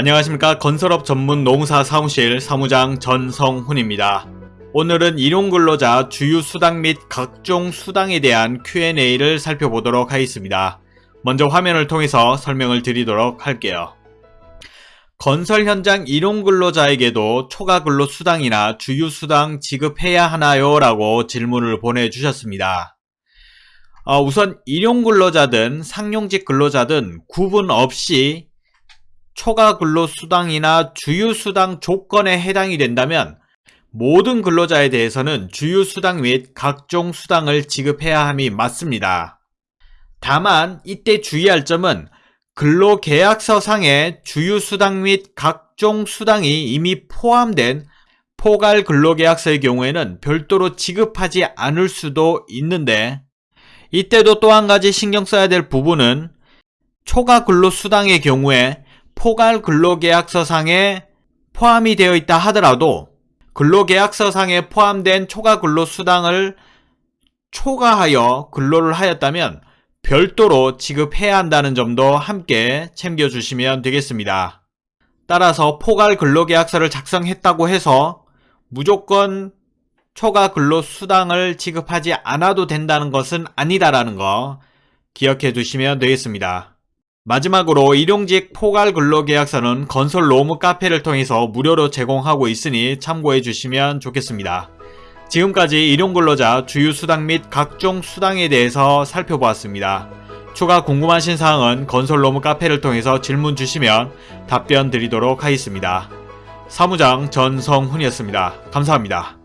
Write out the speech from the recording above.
안녕하십니까 건설업 전문 농사 사무실 사무장 전성훈입니다. 오늘은 일용근로자 주유수당 및 각종 수당에 대한 Q&A를 살펴보도록 하겠습니다. 먼저 화면을 통해서 설명을 드리도록 할게요. 건설 현장 일용근로자에게도 초과근로 수당이나 주유수당 지급해야 하나요? 라고 질문을 보내주셨습니다. 어, 우선 일용근로자든 상용직 근로자든 구분 없이 초과 근로수당이나 주유수당 조건에 해당이 된다면 모든 근로자에 대해서는 주유수당 및 각종 수당을 지급해야 함이 맞습니다. 다만 이때 주의할 점은 근로계약서상의 주유수당 및 각종 수당이 이미 포함된 포괄 근로계약서의 경우에는 별도로 지급하지 않을 수도 있는데 이때도 또 한 가지 신경 써야 될 부분은 초과 근로수당의 경우에 포괄 근로계약서상에 포함이 되어 있다 하더라도 근로계약서상에 포함된 초과 근로수당을 초과하여 근로를 하였다면 별도로 지급해야 한다는 점도 함께 챙겨주시면 되겠습니다. 따라서 포괄 근로계약서를 작성했다고 해서 무조건 초과 근로수당을 지급하지 않아도 된다는 것은 아니다라는 거 기억해 두시면 되겠습니다. 마지막으로 일용직 포괄 근로계약서는 건설 로무 카페를 통해서 무료로 제공하고 있으니 참고해 주시면 좋겠습니다. 지금까지 일용근로자 주유수당 및 각종 수당에 대해서 살펴보았습니다. 추가 궁금하신 사항은 건설 로무 카페를 통해서 질문 주시면 답변 드리도록 하겠습니다. 사무장 전성훈이었습니다. 감사합니다.